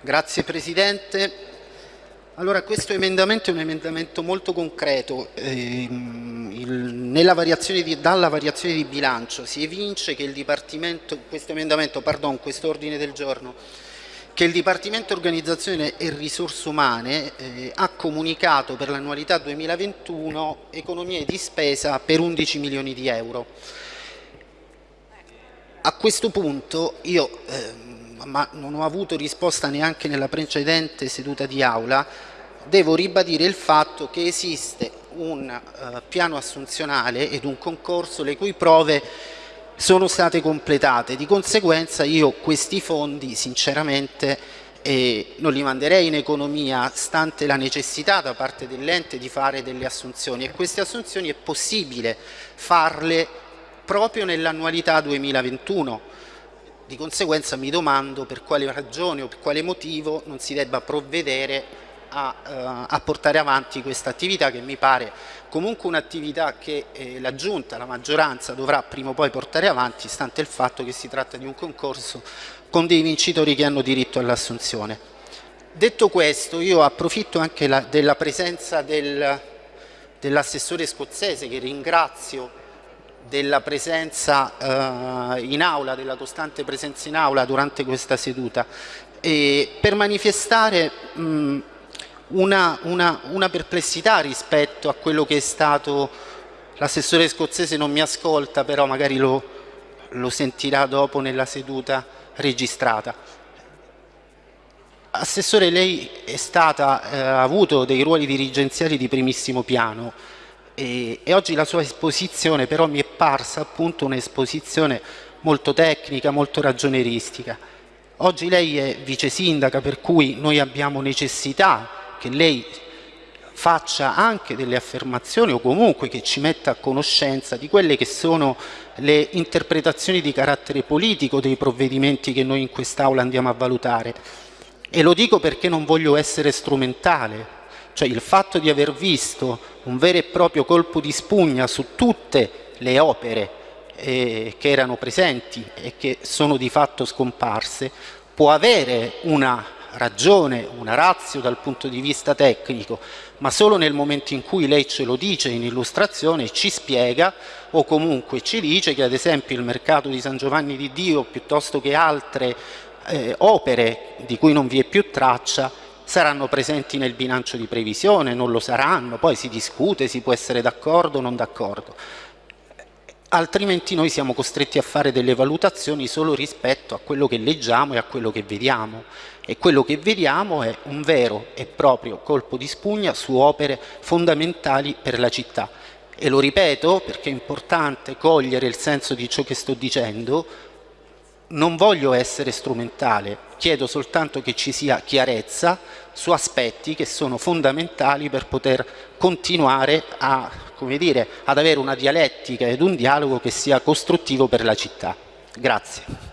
Grazie Presidente. Allora, questo emendamento è un emendamento molto concreto. Ehm, variazione di, dalla variazione di bilancio si evince che il Dipartimento, questo emendamento, pardon, questo ordine del giorno, che il Dipartimento Organizzazione e Risorse Umane eh, ha comunicato per l'annualità 2021 economie di spesa per 11 milioni di euro. A questo punto io, eh, ma non ho avuto risposta neanche nella precedente seduta di aula, devo ribadire il fatto che esiste un uh, piano assunzionale ed un concorso le cui prove sono state completate. Di conseguenza io questi fondi sinceramente eh, non li manderei in economia stante la necessità da parte dell'ente di fare delle assunzioni e queste assunzioni è possibile farle proprio nell'annualità 2021. Di conseguenza mi domando per quale ragione o per quale motivo non si debba provvedere a, uh, a portare avanti questa attività che mi pare comunque un'attività che eh, la Giunta, la maggioranza dovrà prima o poi portare avanti stante il fatto che si tratta di un concorso con dei vincitori che hanno diritto all'assunzione. Detto questo io approfitto anche la, della presenza del, dell'assessore scozzese che ringrazio della presenza eh, in aula, della costante presenza in aula durante questa seduta. E per manifestare mh, una, una, una perplessità rispetto a quello che è stato l'assessore scozzese non mi ascolta però magari lo, lo sentirà dopo nella seduta registrata. Assessore lei è stata, eh, ha avuto dei ruoli dirigenziali di primissimo piano e, e, oggi la sua esposizione però mi è parsa appunto un'esposizione molto tecnica, molto ragioneristica. Oggi lei è vice sindaca per cui noi abbiamo necessità che lei faccia anche delle affermazioni o comunque che ci metta a conoscenza di quelle che sono le interpretazioni di carattere politico dei provvedimenti che noi in quest'Aula andiamo a valutare. E lo dico perché non voglio essere strumentale, cioè il fatto di aver visto un vero e proprio colpo di spugna su tutte le opere eh, che erano presenti e che sono di fatto scomparse, può avere una ragione, una razio dal punto di vista tecnico, ma solo nel momento in cui lei ce lo dice in illustrazione, ci spiega o comunque ci dice che ad esempio il mercato di San Giovanni di Dio piuttosto che altre eh, opere di cui non vi è più traccia saranno presenti nel bilancio di previsione, non lo saranno, poi si discute, si può essere d'accordo o non d'accordo. Altrimenti noi siamo costretti a fare delle valutazioni solo rispetto a quello che leggiamo e a quello che vediamo. E quello che vediamo è un vero e proprio colpo di spugna su opere fondamentali per la città. E lo ripeto perché è importante cogliere il senso di ciò che sto dicendo. Non voglio essere strumentale, chiedo soltanto che ci sia chiarezza su aspetti che sono fondamentali per poter continuare a, dire, ad avere una dialettica ed un dialogo che sia costruttivo per la città. Grazie.